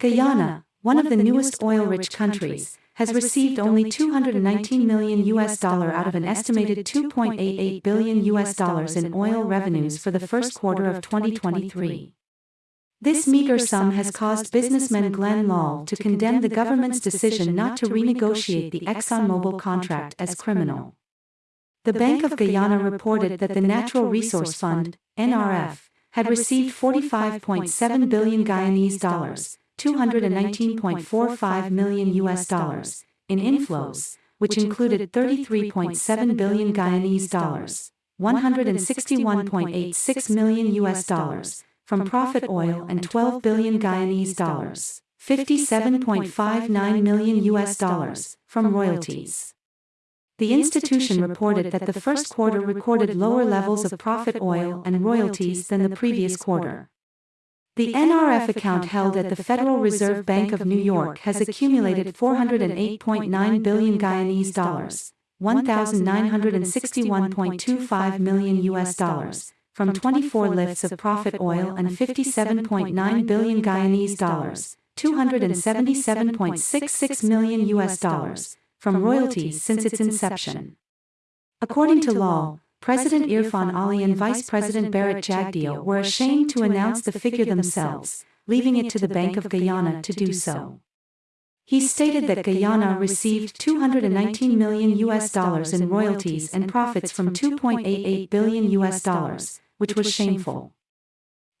Guyana, one of the newest oil-rich countries, has received only 219 million US dollar out of an estimated 2.88 billion US dollars in oil revenues for the first quarter of 2023. This meager sum has caused businessman Glenn Lall to condemn the government's decision not to renegotiate the ExxonMobil contract as criminal. The Bank of Guyana reported that the Natural Resource Fund, NRF, had received 45.7 billion Guyanese dollars, 219.45 million US dollars, in inflows, which included 33.7 billion Guyanese dollars, 161.86 million US dollars, from profit oil and 12 billion Guyanese dollars, 57.59 million US dollars, from royalties. The institution reported that the first quarter recorded lower levels of profit oil and royalties than the previous quarter. The NRF account held at the Federal Reserve Bank of New York has accumulated 408.9 billion Guyanese dollars, 1961.25 million US dollars, from 24 lifts of profit oil and 57.9 billion Guyanese dollars, 277.66 million US dollars, from royalties since its inception. According to Lall, President Irfan Ali and Vice President Bharrat Jagdeo were ashamed to announce the figure themselves, leaving it to the Bank of Guyana to do so. He stated that Guyana received 219 million US dollars in royalties and profits from 2.88 billion US dollars, which was shameful.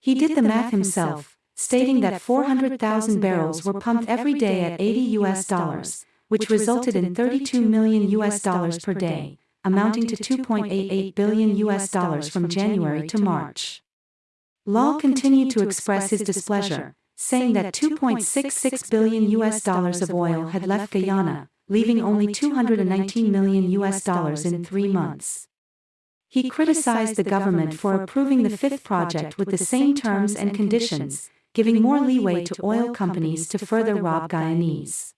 He did the math himself, stating that 400,000 barrels were pumped every day at 80 US dollars, which resulted in 32 million US dollars per day, amounting to 2.88 billion US dollars from January to March. Law continued to express his displeasure, saying that 2.66 billion US dollars of oil had left Guyana, leaving only 219 million US dollars in three months. He criticized the government for approving the fifth project with the same terms and conditions, giving more leeway to oil companies to further rob Guyanese.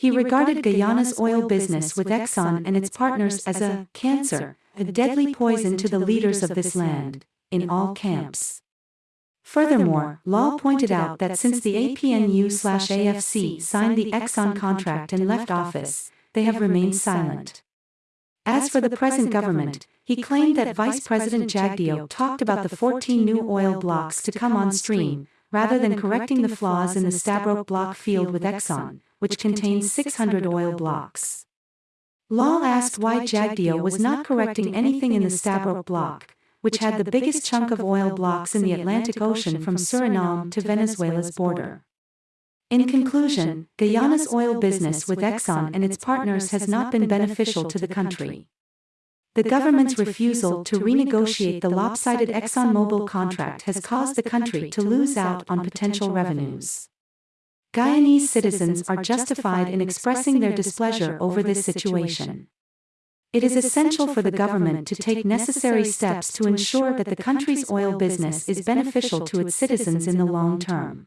He regarded Guyana's oil business with Exxon and its partners as a cancer, a deadly poison to the leaders of this land, in all camps. Furthermore, Law pointed out that since the APNU-AFC signed the Exxon contract and left office, they have remained silent. As for the present government, he claimed that Vice President Jagdeo talked about the 14 new oil blocks to come on stream, rather than correcting the flaws in the Stabroek block field with Exxon, which contains 600 oil blocks. Law asked why Jagdeo was not correcting anything in the Stabroek block, which had the biggest chunk of oil blocks in the Atlantic Ocean from Suriname to Venezuela's border. In conclusion, Guyana's oil business with Exxon and its partners has not been beneficial to the country. The government's refusal to renegotiate the lopsided ExxonMobil contract has caused the country to lose out on potential revenues. Guyanese citizens are justified in expressing their displeasure over this situation. It is essential for the government to take necessary steps to ensure that the country's oil business is beneficial to its citizens in the long term.